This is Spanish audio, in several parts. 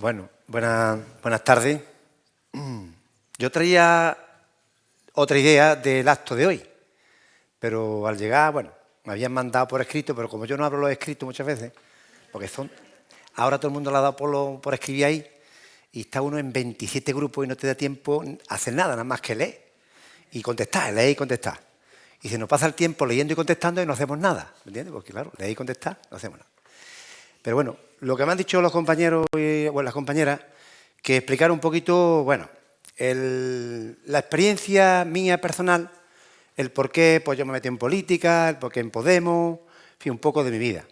Bueno, buenas tardes. Yo traía otra idea del acto de hoy, pero al llegar, bueno, me habían mandado por escrito, pero como yo no hablo los escritos muchas veces, porque son... Ahora todo el mundo lo ha dado por, por escribir ahí, y está uno en 27 grupos y no te da tiempo a hacer nada, nada más que leer y contestar, leer y contestar. Y se nos pasa el tiempo leyendo y contestando y no hacemos nada, ¿me entiendes? Porque claro, leer y contestar, no hacemos nada. Pero bueno, lo que me han dicho los compañeros y bueno, las compañeras, que explicar un poquito, bueno, la experiencia mía personal, el por qué pues yo me metí en política, el por qué en Podemos, en fin, un poco de mi vida.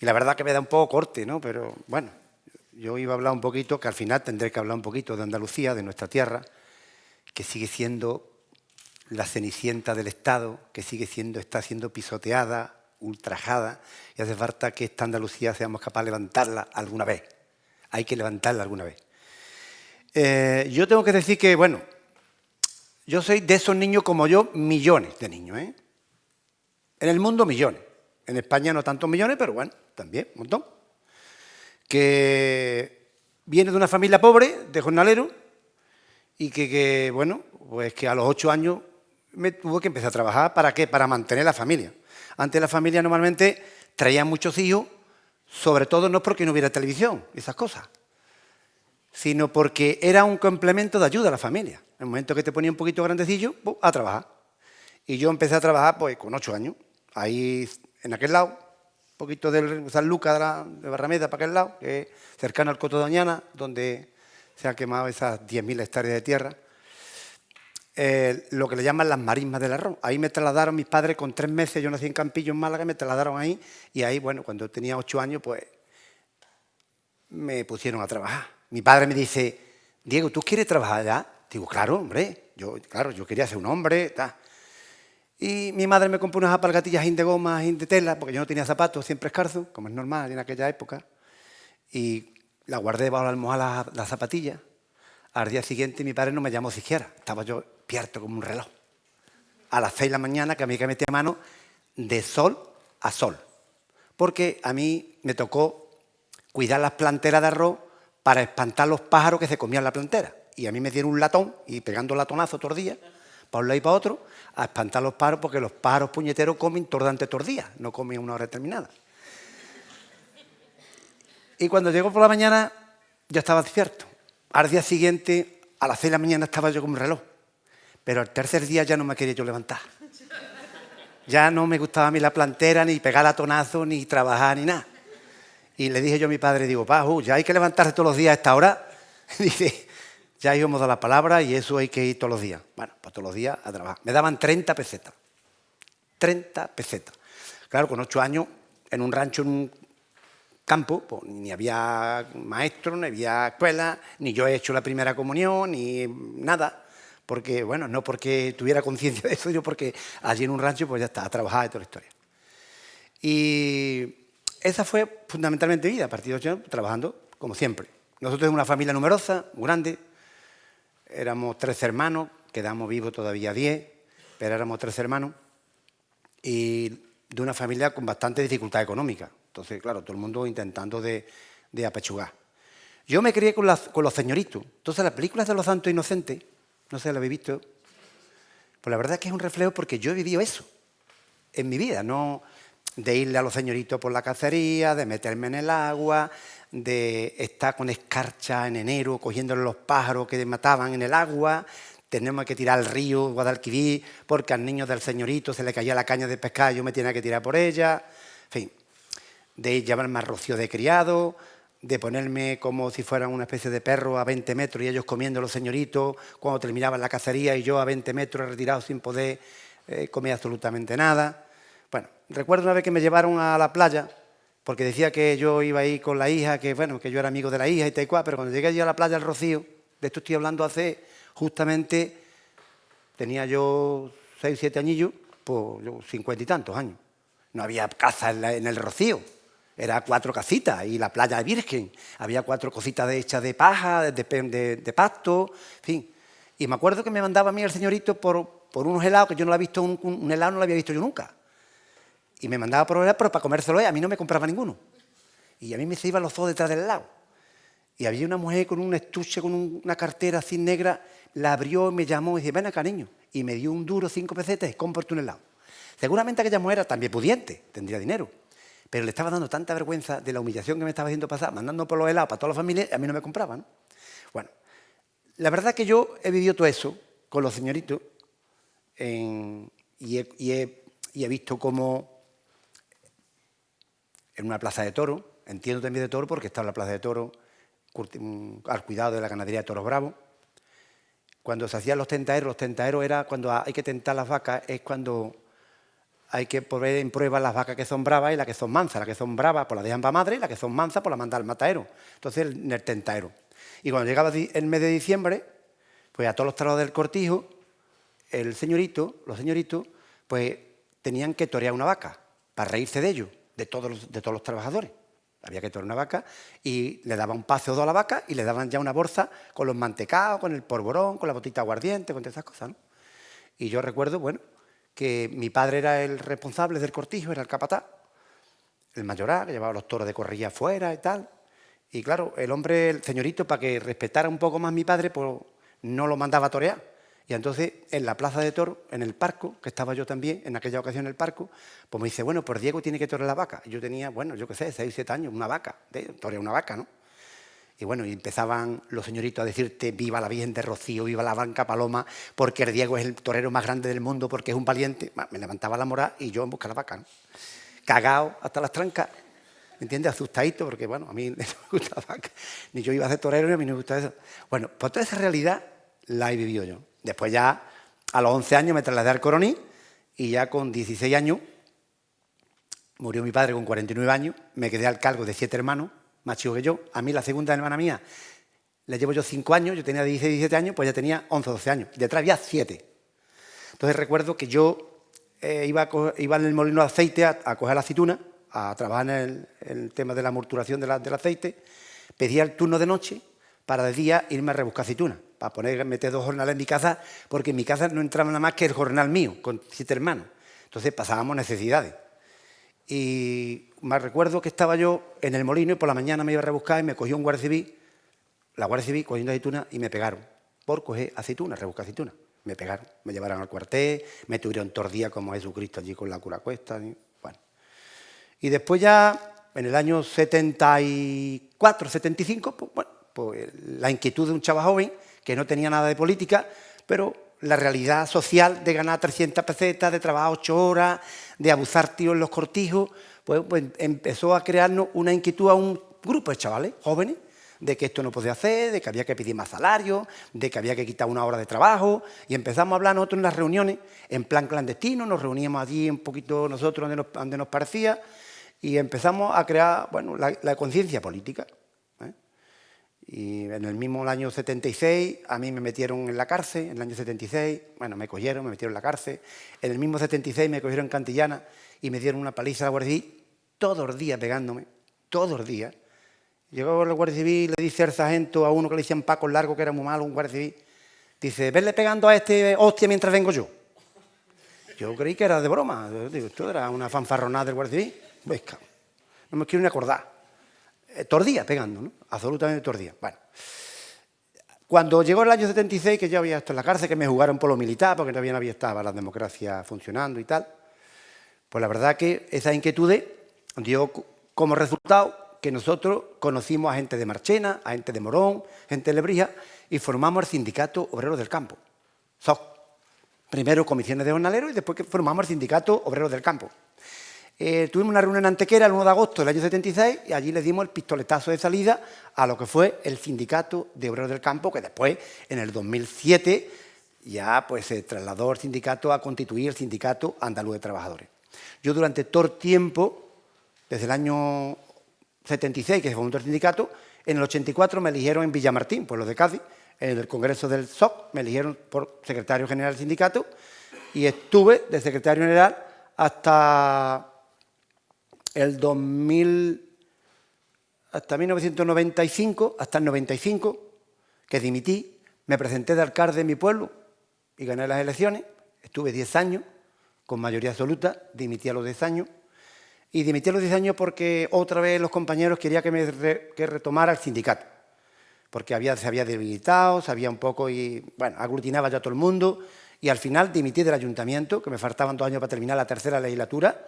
Y la verdad que me da un poco corte, ¿no? Pero bueno, yo iba a hablar un poquito, que al final tendré que hablar un poquito de Andalucía, de nuestra tierra, que sigue siendo la cenicienta del Estado, que sigue siendo, está siendo pisoteada, ultrajada, y hace falta que esta Andalucía seamos capaces de levantarla alguna vez. Hay que levantarla alguna vez. Eh, yo tengo que decir que, bueno, yo soy de esos niños como yo, millones de niños. ¿eh? En el mundo, millones. En España no tantos millones, pero bueno, también, un montón. Que viene de una familia pobre, de jornalero, y que, que, bueno, pues que a los ocho años me tuve que empezar a trabajar. ¿Para qué? Para mantener la familia. Antes la familia normalmente traía muchos hijos, sobre todo no porque no hubiera televisión, esas cosas, sino porque era un complemento de ayuda a la familia. En el momento que te ponía un poquito grandecillo, a trabajar. Y yo empecé a trabajar pues con ocho años, ahí en aquel lado, un poquito de San Lucas de, de Barrameda para aquel lado, que es cercano al Coto Doñana, donde se han quemado esas 10.000 hectáreas de tierra. Eh, lo que le llaman las marismas del arroz. Ahí me trasladaron mis padres con tres meses, yo nací en Campillo, en Málaga, me trasladaron ahí y ahí, bueno, cuando tenía ocho años, pues me pusieron a trabajar. Mi padre me dice, Diego, ¿tú quieres trabajar allá? Digo, claro, hombre, yo, claro, yo quería ser un hombre, ta. Y mi madre me compró unas apalgatillas de goma, de tela, porque yo no tenía zapatos, siempre escarzo, como es normal en aquella época, y la guardé bajo la almohada las la zapatillas. Al día siguiente mi padre no me llamó siquiera, estaba yo despierto como un reloj. A las seis de la mañana que a mí que metía mano de sol a sol. Porque a mí me tocó cuidar las planteras de arroz para espantar los pájaros que se comían la plantera. Y a mí me dieron un latón y pegando latonazo días, para un lado y para otro, a espantar los pájaros porque los pájaros puñeteros comen los días, no comen una hora determinada. Y cuando llegó por la mañana, ya estaba despierto. Al día siguiente, a las seis de la mañana, estaba yo con un reloj. Pero el tercer día ya no me quería yo levantar. Ya no me gustaba a mí la plantera, ni pegar latonazo, ni trabajar, ni nada. Y le dije yo a mi padre, digo, Paju, ya hay que levantarse todos los días a esta hora. Dice, ya íbamos a la palabra y eso hay que ir todos los días. Bueno, pues todos los días a trabajar. Me daban 30 pesetas. 30 pesetas. Claro, con ocho años, en un rancho, en un campo, pues, ni había maestro, ni había escuela, ni yo he hecho la primera comunión, ni nada porque, bueno, no porque tuviera conciencia de eso, sino porque allí en un rancho pues ya está, a trabajar y toda la historia. Y esa fue fundamentalmente vida, a partir de ocho trabajando como siempre. Nosotros somos una familia numerosa, grande, éramos tres hermanos, quedamos vivos todavía diez, pero éramos tres hermanos, y de una familia con bastante dificultad económica. Entonces, claro, todo el mundo intentando de, apechugar. Yo me crié con, con los señoritos. Entonces, las películas de los santos inocentes no sé, ¿lo habéis visto? Pues la verdad es que es un reflejo porque yo he vivido eso en mi vida, no de irle a los señoritos por la cacería, de meterme en el agua, de estar con escarcha en enero cogiéndole los pájaros que mataban en el agua, tenemos que tirar al río Guadalquivir porque al niño del señorito se le caía la caña de pescar y yo me tenía que tirar por ella, en fin, de llevarme a rocío de criado, de ponerme como si fueran una especie de perro a 20 metros y ellos comiendo los señoritos cuando terminaban la cacería y yo a 20 metros retirado sin poder eh, comer absolutamente nada. Bueno, recuerdo una vez que me llevaron a la playa porque decía que yo iba ahí con la hija, que bueno, que yo era amigo de la hija y tal y cual, pero cuando llegué allí a la playa del Rocío, de esto estoy hablando hace justamente, tenía yo 6, 7 añillos, pues yo 50 y tantos años. No había casa en el Rocío, era cuatro casitas y la playa virgen. Había cuatro cositas hechas de paja, de, de, pasto, fin. Y me acuerdo que me mandaba a mí el señorito por, por unos helados, que yo no lo había visto, un, helado no lo había visto yo nunca. Y me mandaba por helado, pero para comérselo a mí no me compraba ninguno. Y a mí me se iban los ojos detrás del helado. Y había una mujer con un estuche, con una cartera así negra, la abrió, me llamó y dice, ven acá, niño. Y me dio un duro, cinco pesetas, cómprate un helado. Seguramente aquella mujer era también pudiente, tendría dinero. Pero le estaba dando tanta vergüenza de la humillación que me estaba haciendo pasar, mandando por los helados para toda la familia, a mí no me compraban. Bueno, la verdad que yo he vivido todo eso con los señoritos y, he, visto cómo en una plaza de toro, entiendo también de toro porque está en la plaza de toro al cuidado de la ganadería de toros bravos, cuando se hacían los tentaderos, los tentaderos era cuando hay que tentar las vacas, es cuando hay que poner en prueba las vacas que son bravas y las que son mansas. Las que son bravas pues las dejan para madre y las que son mansas pues las manda al matadero. Entonces en el tentaero. Y cuando llegaba el mes de diciembre, pues a todos los trabajos del cortijo, el señorito, los señoritos, pues tenían que torear una vaca para reírse de ellos, de todos los, de todos los trabajadores. Había que torear una vaca y le daban un pase o a la vaca y le daban ya una bolsa con los mantecados, con el porborón, con la botita aguardiente, con todas esas cosas. ¿no? Y yo recuerdo, bueno, que mi padre era el responsable del cortijo, era el capataz, el mayoral, que llevaba los toros de corrilla afuera y tal. Y claro, el hombre, el señorito, para que respetara un poco más mi padre, pues no lo mandaba a torear. Y entonces, en la plaza de toro, en el parco, que estaba yo también, en aquella ocasión en el parco, pues me dice, bueno, pues Diego tiene que torear la vaca. Y yo tenía, bueno, yo qué sé, seis, siete años, una vaca, torear una vaca, ¿no? Y bueno, y empezaban los señoritos a decirte, viva la Virgen de Rocío, viva la Banca Paloma, porque el Diego es el torero más grande del mundo, porque es un valiente. Me levantaba la moral y yo en busca de la vaca, ¿no? Cagao hasta las trancas. ¿me entiendes? Asustadito, porque bueno, a mí no me gusta la vaca, ni yo iba a ser torero ni a mí no me gusta eso. Bueno, pues toda esa realidad la he vivido yo. Después ya, a los 11 años me trasladé al Coroní y ya con 16 años, murió mi padre con 49 años, me quedé al cargo de siete hermanos, más chicos que yo. A mí la segunda hermana mía le llevo yo 5 años, yo tenía 16, 17 años, pues ya tenía 11, 12 años. Detrás había 7. Entonces recuerdo que yo eh, iba, iba, en el molino de aceite a, a coger la aceituna a trabajar en el, tema de la morturación del aceite, pedía el turno de noche para de día irme a rebuscar aceitunas, para poner, meter dos jornales en mi casa, porque en mi casa no entraba nada más que el jornal mío, con siete hermanos. Entonces pasábamos necesidades. Y me recuerdo que estaba yo en el molino y por la mañana me iba a rebuscar y me cogió un guardia civil, la guardia civil cogiendo aceitunas y me pegaron por coger aceitunas, rebuscar aceitunas. Me pegaron, me llevaron al cuartel, me tuvieron tordía como Jesucristo allí con la cura cuesta. Y después ya, en el año 74, 75, pues, bueno, pues la inquietud de un chaval joven que no tenía nada de política, pero la realidad social de ganar 300 pesetas, de trabajar 8 horas, de abusar tíos en los cortijos, pues, pues, empezó a crearnos una inquietud a un grupo de chavales jóvenes de que esto no podía hacer, de que había que pedir más salario, de que había que quitar una hora de trabajo, y empezamos a hablar nosotros en las reuniones, en plan clandestino, nos reuníamos allí un poquito nosotros donde nos parecía, y empezamos a crear bueno, la, conciencia política. Y en el mismo año 76 a mí me metieron en la cárcel, en el año 76, bueno, me cogieron, me metieron en la cárcel. En el mismo 76 me cogieron en Cantillana y me dieron una paliza a la Guardia Civil, todos los días pegándome, todos los días. Llegó la Guardia Civil, le dice al sargento a uno que le decían Paco Largo, que era muy malo, un Guardia Civil, dice, venle pegando a este hostia mientras vengo yo. Yo creí que era de broma, digo, esto era una fanfarronada del Guardia Civil no me quiero ni acordar. Eh, tordía pegando, ¿no? Absolutamente tordía. Bueno. Cuando llegó el año 76, que yo había estado en la cárcel, que me jugaron por lo militar, porque todavía no había estado la democracia funcionando y tal, pues la verdad que esa inquietud dio como resultado que nosotros conocimos a gente de Marchena, a gente de Morón, gente de Lebrija, y formamos el Sindicato Obrero del Campo, Primero comisiones de jornaleros y después formamos el Sindicato Obrero del Campo. Eh, tuvimos una reunión en Antequera el 1 de agosto del año 76 y allí le dimos el pistoletazo de salida a lo que fue el Sindicato de Obreros del Campo, que después, en el 2007, ya pues, se trasladó el sindicato a constituir el Sindicato Andaluz de Trabajadores. Yo durante todo el tiempo, desde el año 76, que se fundó el sindicato, en el 84 me eligieron en Villamartín, pueblo de Cádiz, en el Congreso del SOC, me eligieron por secretario general del sindicato y estuve de secretario general hasta el 2000, hasta 1995, hasta el 95, que dimití, me presenté de alcalde de mi pueblo y gané las elecciones, estuve 10 años, con mayoría absoluta, dimití a los 10 años, y dimití a los 10 años porque otra vez los compañeros querían que me retomara el sindicato. porque se había debilitado, se había un poco y, bueno, aglutinaba ya todo el mundo y al final dimití del ayuntamiento, que me faltaban dos años para terminar la tercera legislatura,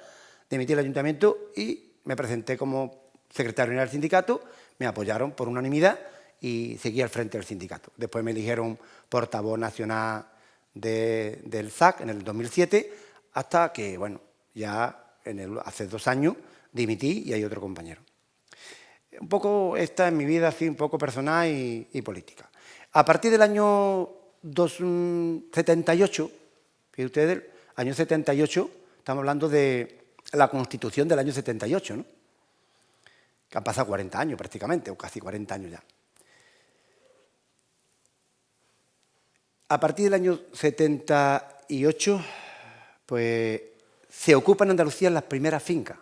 dimití del ayuntamiento y me presenté como secretario general del sindicato, me apoyaron por unanimidad y seguí al frente del sindicato. Después me eligieron portavoz nacional del SAC en el 2007, hasta que, bueno, ya hace dos años dimití y hay otro compañero. Un poco esta es mi vida así, un poco personal y, política. A partir del año 78, fíjense ustedes, año 78, estamos hablando de la Constitución del año 78, ¿no? que han pasado 40 años prácticamente, o casi 40 años ya. A partir del año 78, pues se ocupan en Andalucía las primeras fincas.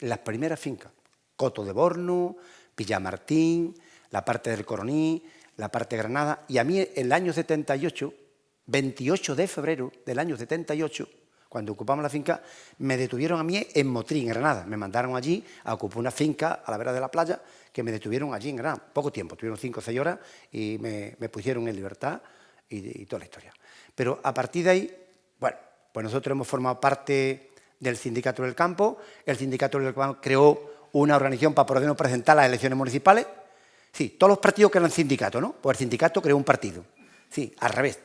Las primeras fincas. Coto de Borno, Villamartín, la parte del Coroní, la parte de Granada. Y a mí, el año 78, 28 de febrero del año 78, cuando ocupamos la finca, me detuvieron a mí en Motrín, en Granada. Me mandaron allí a ocupar una finca a la vera de la playa, que me detuvieron allí en Granada. Poco tiempo, tuvieron cinco o seis horas y me, pusieron en libertad y, toda la historia. Pero a partir de ahí, bueno, pues nosotros hemos formado parte del Sindicato del Campo. El Sindicato del Campo creó una organización para podernos presentar las elecciones municipales. Sí, todos los partidos crean sindicato, ¿no? Pues el sindicato creó un partido. Sí, al revés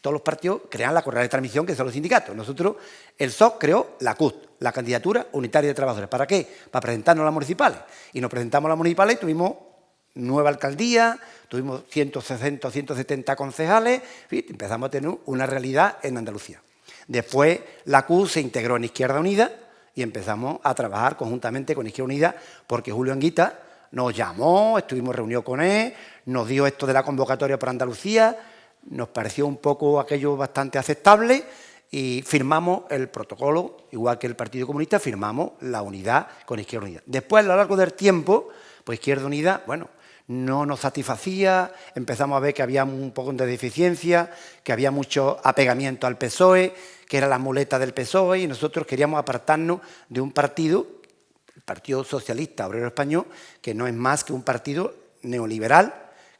todos los partidos crean la correa de transmisión, que son los sindicatos. Nosotros, el SOC creó la CUT, la Candidatura Unitaria de Trabajadores. ¿Para qué? Para presentarnos a las municipales. Y nos presentamos a las municipales y tuvimos nueva alcaldía, tuvimos 160 o 170 concejales, empezamos a tener una realidad en Andalucía. Después la CUT se integró en Izquierda Unida y empezamos a trabajar conjuntamente con Izquierda Unida porque Julio Anguita nos llamó, estuvimos reunidos con él, nos dio esto de la convocatoria para Andalucía, nos pareció un poco aquello bastante aceptable y firmamos el protocolo, igual que el Partido Comunista, firmamos la unidad con Izquierda Unida. Después, a lo largo del tiempo, pues Izquierda Unida, bueno, no nos satisfacía, empezamos a ver que había un poco de deficiencia, que había mucho apegamiento al PSOE, que era la muleta del PSOE, y nosotros queríamos apartarnos de un partido, el Partido Socialista Obrero Español, que no es más que un partido neoliberal,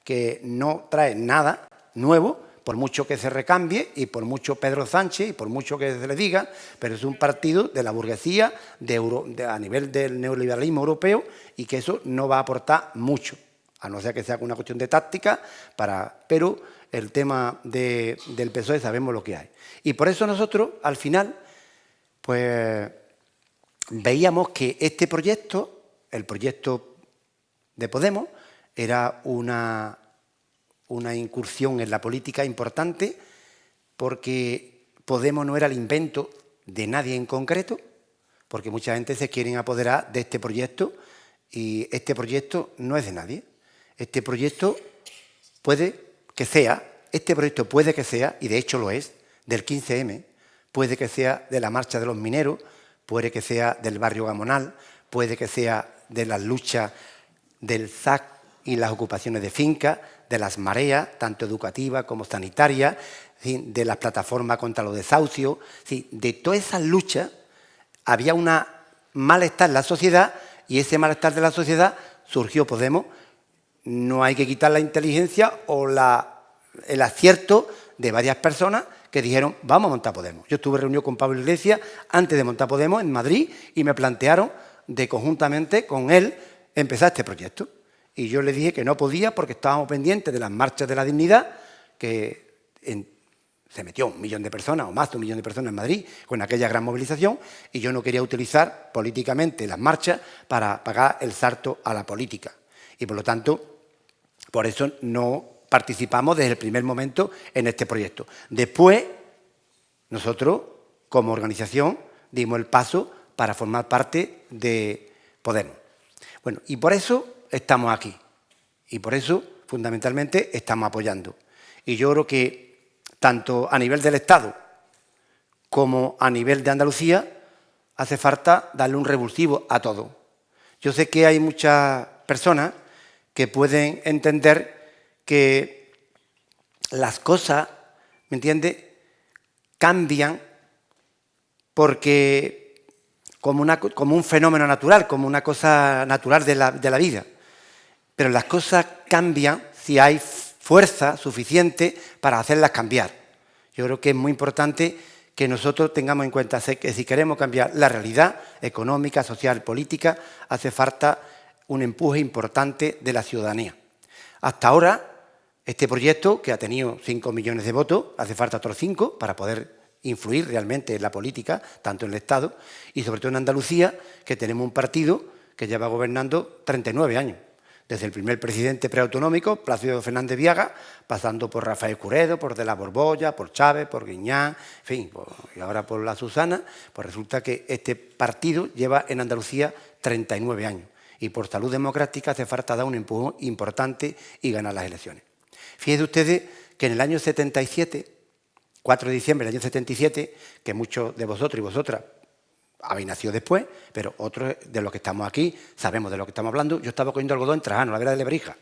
que no trae nada nuevo, por mucho que se recambie y por mucho Pedro Sánchez y por mucho que se le diga, pero es un partido de la burguesía a nivel del neoliberalismo europeo y que eso no va a aportar mucho, a no ser que sea una cuestión de táctica, para, pero el tema del PSOE sabemos lo que hay. Y por eso nosotros, al final, pues veíamos que este proyecto, el proyecto de Podemos, era una una incursión en la política importante porque Podemos no era el invento de nadie en concreto, porque mucha gente se quieren apoderar de este proyecto y este proyecto no es de nadie. Este proyecto puede que sea, este proyecto puede que sea, y de hecho lo es, del 15M, puede que sea de la marcha de los mineros, puede que sea del barrio Gamonal, puede que sea de las luchas del ZAC y las ocupaciones de finca, de las mareas, tanto educativas como sanitarias, de las plataformas contra los desahucios, de todas esas luchas había un malestar en la sociedad y ese malestar de la sociedad surgió Podemos. No hay que quitar la inteligencia o el acierto de varias personas que dijeron, vamos a montar Podemos. Yo estuve reunido con Pablo Iglesias antes de montar Podemos en Madrid y me plantearon de conjuntamente con él empezar este proyecto. Y yo le dije que no podía porque estábamos pendientes de las marchas de la dignidad, que se metió un millón de personas o más de un millón de personas en Madrid con aquella gran movilización y yo no quería utilizar políticamente las marchas para pagar el salto a la política. Y por lo tanto, por eso no participamos desde el primer momento en este proyecto. Después, nosotros, como organización, dimos el paso para formar parte de Podemos. Bueno, y por eso estamos aquí. Y por eso, fundamentalmente, estamos apoyando. Y yo creo que tanto a nivel del Estado como a nivel de Andalucía hace falta darle un revulsivo a todo. Yo sé que hay muchas personas que pueden entender que las cosas, ¿me entiende?, cambian porque como, como, un fenómeno natural, como una cosa natural de la, de la vida. Pero las cosas cambian si hay fuerza suficiente para hacerlas cambiar. Yo creo que es muy importante que nosotros tengamos en cuenta que si queremos cambiar la realidad económica, social, política, hace falta un empuje importante de la ciudadanía. Hasta ahora, este proyecto, que ha tenido 5 millones de votos, hace falta otros 5 para poder influir realmente en la política, tanto en el Estado y sobre todo en Andalucía, que tenemos un partido que lleva gobernando 39 años desde el primer presidente preautonómico, Plácido Fernández Viaga, pasando por Rafael Curedo, por De la Borbolla, por Chávez, por Guiñán, en fin, y ahora por la Susana, pues resulta que este partido lleva en Andalucía 39 años y por salud democrática hace falta dar un empujón importante y ganar las elecciones. Fíjense ustedes que en el año 77, 4 de diciembre del año 77, que muchos de vosotros y vosotras habéis nacido después, pero otros de los que estamos aquí sabemos de lo que estamos hablando. Yo estaba cogiendo algodón en Trajano, la vera de Lebrija,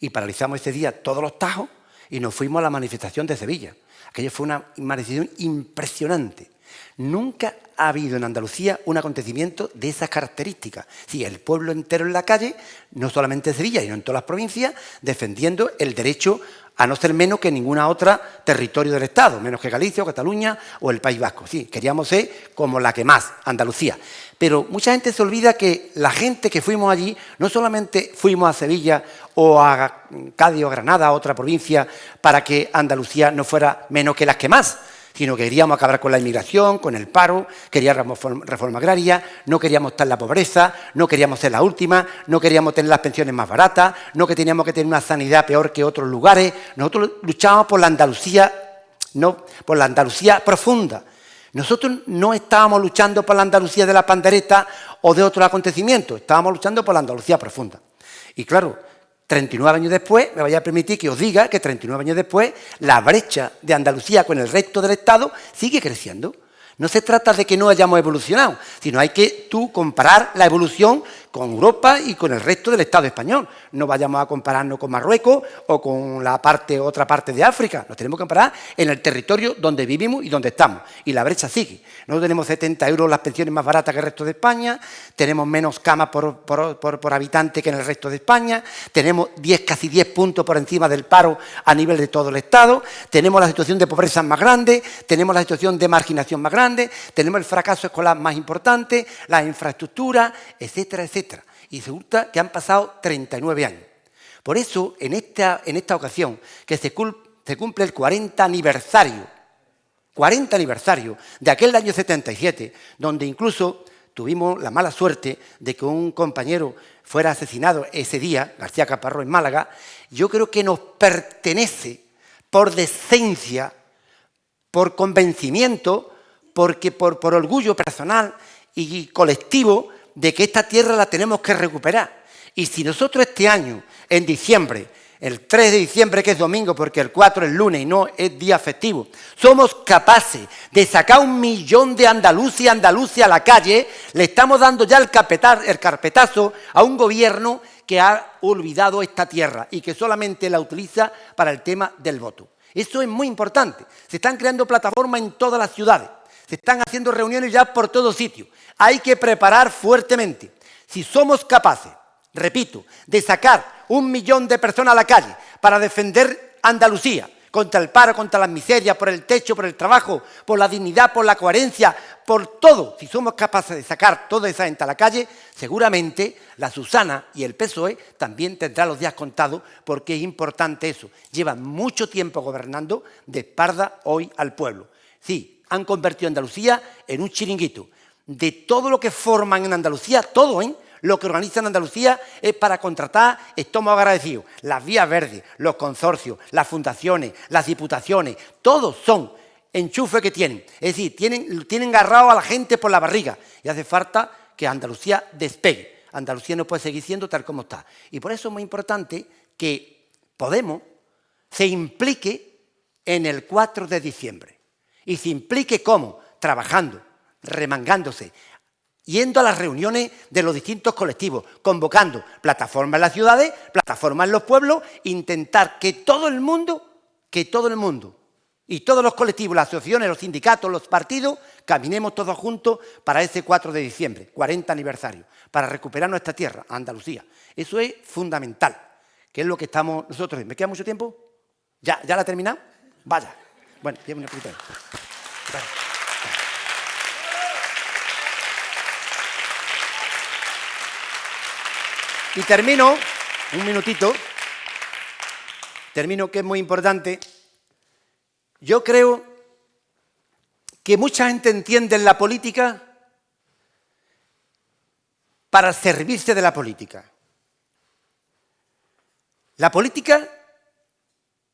y paralizamos ese día todos los tajos y nos fuimos a la manifestación de Sevilla. Aquello fue una manifestación impresionante. Nunca ha habido en Andalucía un acontecimiento de esas características. Sí, el pueblo entero en la calle, no solamente en Sevilla, sino en todas las provincias, defendiendo el derecho a no ser menos que ninguna otra territorio del Estado, menos que Galicia o Cataluña o el País Vasco. Sí, queríamos ser como la que más, Andalucía. Pero mucha gente se olvida que la gente que fuimos allí, no solamente fuimos a Sevilla o a Cádiz o Granada, otra provincia, para que Andalucía no fuera menos que las que más, sino que queríamos acabar con la inmigración, con el paro, queríamos reforma agraria, no queríamos estar en la pobreza, no queríamos ser la última, no queríamos tener las pensiones más baratas, no que teníamos que tener una sanidad peor que otros lugares. Nosotros luchábamos por la Andalucía, no, por la Andalucía profunda. Nosotros no estábamos luchando por la Andalucía de la pandereta o de otros acontecimientos, estábamos luchando por la Andalucía profunda. Y claro, 39 años después, me vaya a permitir que os diga que 39 años después, la brecha de Andalucía con el resto del Estado sigue creciendo. No se trata de que no hayamos evolucionado, sino hay que tú comparar la evolución con Europa y con el resto del Estado español. No vayamos a compararnos con Marruecos o con la parte, otra parte de África. Nos tenemos que comparar en el territorio donde vivimos y donde estamos. Y la brecha sigue. Nosotros tenemos 70 euros las pensiones más baratas que el resto de España, tenemos menos camas por, por, habitante que en el resto de España, tenemos 10, casi 10 puntos por encima del paro a nivel de todo el Estado, tenemos la situación de pobreza más grande, tenemos la situación de marginación más grande, tenemos el fracaso escolar más importante, la infraestructura, etcétera, etcétera. Y resulta que han pasado 39 años. Por eso, en esta, en esta ocasión, que se, cumple el 40 aniversario, 40 aniversario de aquel año 77, donde incluso tuvimos la mala suerte de que un compañero fuera asesinado ese día, García Caparrós en Málaga, yo creo que nos pertenece por decencia, por convencimiento, porque por, por orgullo personal y colectivo, de que esta tierra la tenemos que recuperar. Y si nosotros este año, en diciembre, el 3 de diciembre, que es domingo, porque el 4 es lunes y no es día festivo, somos capaces de sacar un millón de andaluces y andaluces a la calle, le estamos dando ya el, el carpetazo a un gobierno que ha olvidado esta tierra y que solamente la utiliza para el tema del voto. Eso es muy importante. Se están creando plataformas en todas las ciudades. Se están haciendo reuniones ya por todo sitio. Hay que preparar fuertemente. Si somos capaces, repito, de sacar un millón de personas a la calle para defender Andalucía contra el paro, contra las miserias, por el techo, por el trabajo, por la dignidad, por la coherencia, por todo, si somos capaces de sacar toda esa gente a la calle, seguramente la Susana y el PSOE también tendrán los días contados porque es importante eso. Llevan mucho tiempo gobernando de espalda hoy al pueblo. Sí, han convertido Andalucía en un chiringuito. De todo lo que forman en Andalucía, todo, ¿eh? Lo que organizan Andalucía es para contratar, estamos agradecidos, las vías verdes, los consorcios, las fundaciones, las diputaciones, todos son enchufes que tienen. Es decir, tienen, tienen agarrado a la gente por la barriga y hace falta que Andalucía despegue. Andalucía no puede seguir siendo tal como está. Y por eso es muy importante que Podemos se implique en el 4 de diciembre y se implique cómo, trabajando, remangándose, yendo a las reuniones de los distintos colectivos, convocando plataformas en las ciudades, plataformas en los pueblos, intentar que todo el mundo, que todo el mundo y todos los colectivos, las asociaciones, los sindicatos, los partidos, caminemos todos juntos para ese 4 de diciembre, 40 aniversario, para recuperar nuestra tierra, Andalucía. Eso es fundamental. que es lo que estamos nosotros. ¿Me queda mucho tiempo? ¿Ya, ya la ha terminado? Vaya. Bueno, llevo una poquita. Y termino, un minutito, termino que es muy importante. Yo creo que mucha gente entiende en la política para servirse de la política. La política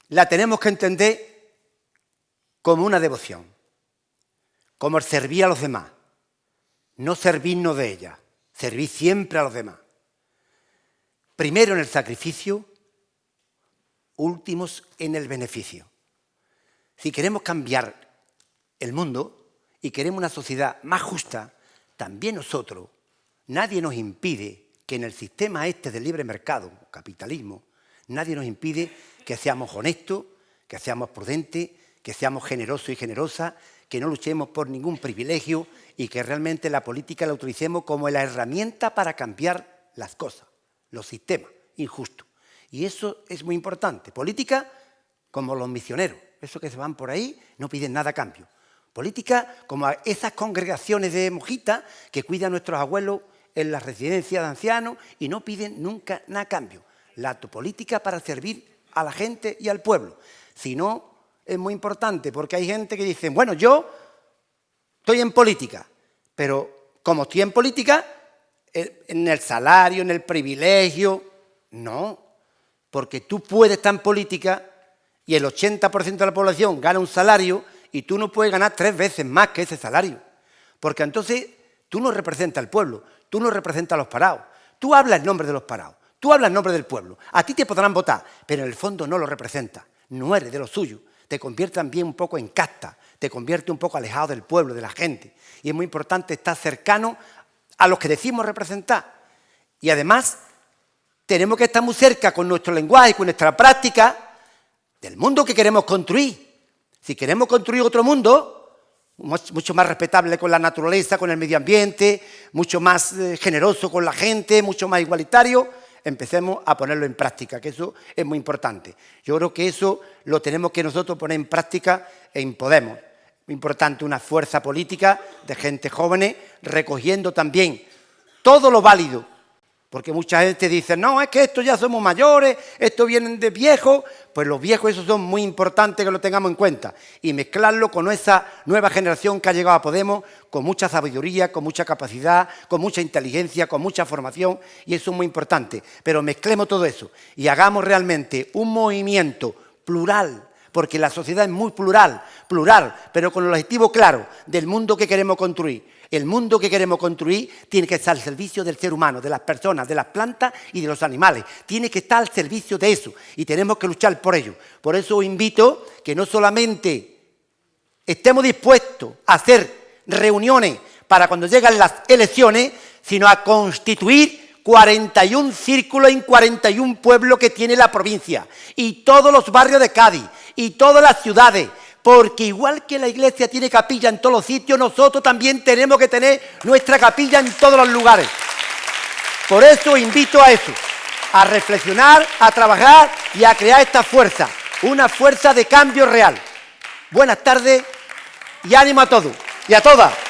la tenemos que entender como una devoción, como el servir a los demás, no servirnos de ella, servir siempre a los demás. Primero en el sacrificio, últimos en el beneficio. Si queremos cambiar el mundo y queremos una sociedad más justa, también nosotros, nadie nos impide que en el sistema este del libre mercado, capitalismo, nadie nos impide que seamos honestos, que seamos prudentes, que seamos generosos y generosas, que no luchemos por ningún privilegio y que realmente la política la utilicemos como la herramienta para cambiar las cosas los sistemas injustos. Y eso es muy importante. Política como los misioneros, esos que se van por ahí no piden nada a cambio. Política como esas congregaciones de mojitas que cuidan a nuestros abuelos en las residencias de ancianos y no piden nunca nada a cambio. La política para servir a la gente y al pueblo. Si no, es muy importante porque hay gente que dice, bueno, yo estoy en política, pero como estoy en política, en el salario, en el privilegio. No, porque tú puedes estar en política y el 80% de la población gana un salario y tú no puedes ganar tres veces más que ese salario. Porque entonces tú no representas al pueblo, tú no representas a los parados, tú hablas en nombre de los parados, tú hablas en nombre del pueblo. A ti te podrán votar, pero en el fondo no lo representas, no eres de lo suyo. Te convierte también un poco en casta, te convierte un poco alejado del pueblo, de la gente. Y es muy importante estar cercano a los que decimos representar. Y además tenemos que estar muy cerca con nuestro lenguaje, con nuestra práctica, del mundo que queremos construir. Si queremos construir otro mundo, mucho más respetable con la naturaleza, con el medio ambiente, mucho más eh, generoso con la gente, mucho más igualitario, empecemos a ponerlo en práctica, que eso es muy importante. Yo creo que eso lo tenemos que nosotros poner en práctica en Podemos. Muy importante una fuerza política de gente joven recogiendo también todo lo válido. Porque mucha gente dice, no, es que esto ya somos mayores, esto vienen de viejos. Pues los viejos esos son muy importantes que lo tengamos en cuenta. Y mezclarlo con esa nueva generación que ha llegado a Podemos, con mucha sabiduría, con mucha capacidad, con mucha inteligencia, con mucha formación. Y eso es muy importante. Pero mezclemos todo eso y hagamos realmente un movimiento plural, porque la sociedad es muy plural, plural, pero con el objetivo claro del mundo que queremos construir. El mundo que queremos construir tiene que estar al servicio del ser humano, de las personas, de las plantas y de los animales. Tiene que estar al servicio de eso y tenemos que luchar por ello. Por eso os invito que no solamente estemos dispuestos a hacer reuniones para cuando llegan las elecciones, sino a constituir 41 círculos en 41 pueblos que tiene la provincia y todos los barrios de Cádiz y todas las ciudades, porque igual que la iglesia tiene capilla en todos los sitios, nosotros también tenemos que tener nuestra capilla en todos los lugares. Por eso invito a eso, a reflexionar, a trabajar y a crear esta fuerza, una fuerza de cambio real. Buenas tardes y ánimo a todos y a todas.